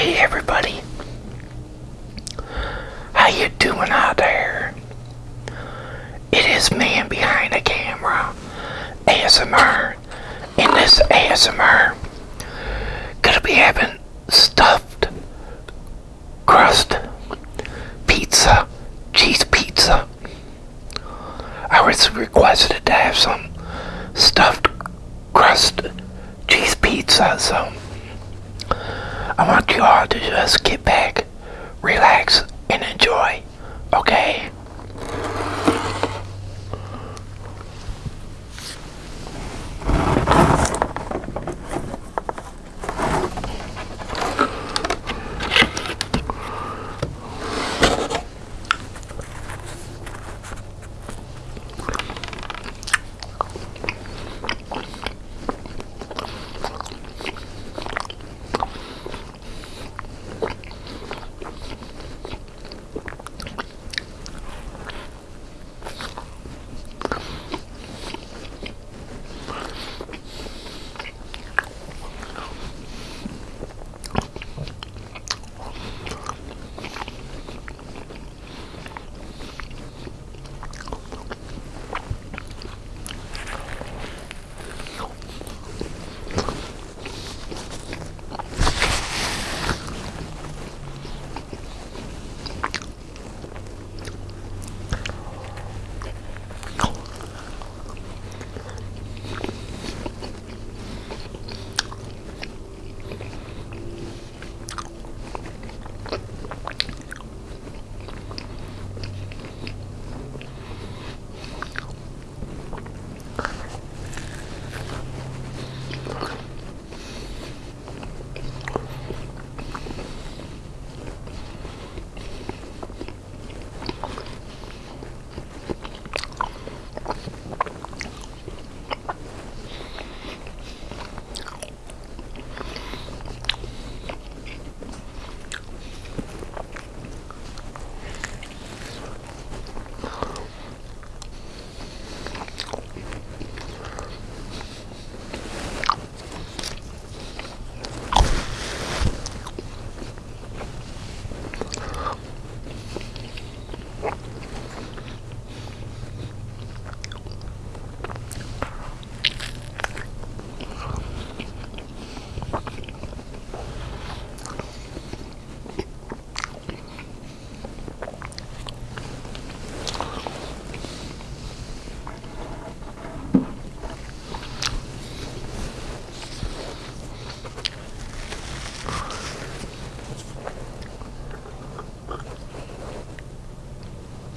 Hey everybody. How you doing out there? It is man behind the camera. ASMR. In this ASMR, gonna be having stuffed crust pizza, cheese pizza. I was requested to have some stuffed crust cheese pizza, so I want you all to just get back,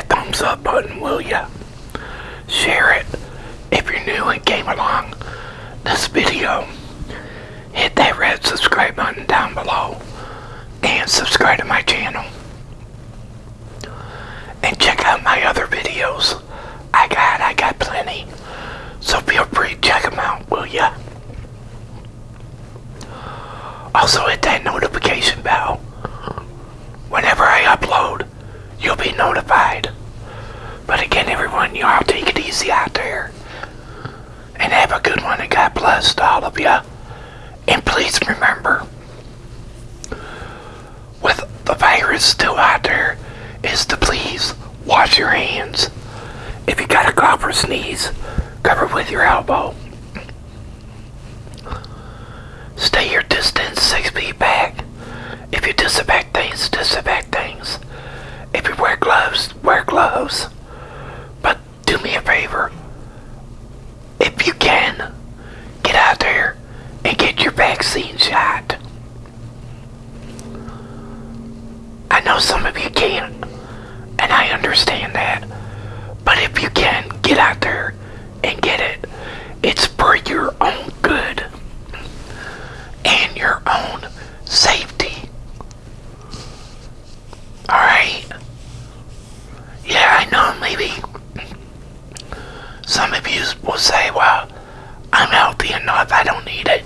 that thumbs up button, will ya? Share it. If you're new and came along this video, hit that red subscribe button down below and subscribe to my channel. And check out my other videos. I got, I got plenty. So feel free to check them out, will ya? Also hit that notification bell. Whenever I upload, you'll be notified. You all take it easy out there. And have a good one, and God bless all of you. And please remember, with the virus still out there, is to please wash your hands. If you got a cough or sneeze, cover with your elbow. Stay your distance six feet back. If you disinfect things, disinfect things. If you wear gloves, wear gloves. But do me a favor. If you can, get out there and get your vaccine shot. I know some of you can't, and I understand that. But if you can, get out there and get it. It's for your own good and your own safety. Alright? Yeah, I know maybe some of you will say, well, I'm healthy enough, I don't need it.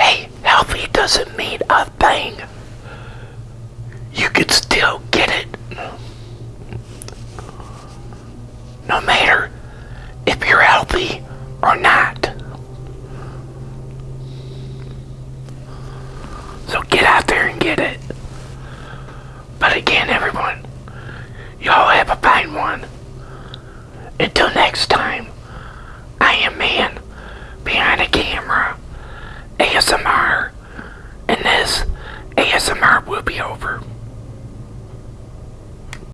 Hey, healthy doesn't mean a thing. You could still get it. No matter if you're healthy or not. So get out there and get it. Again, everyone, y'all have a fine one. Until next time,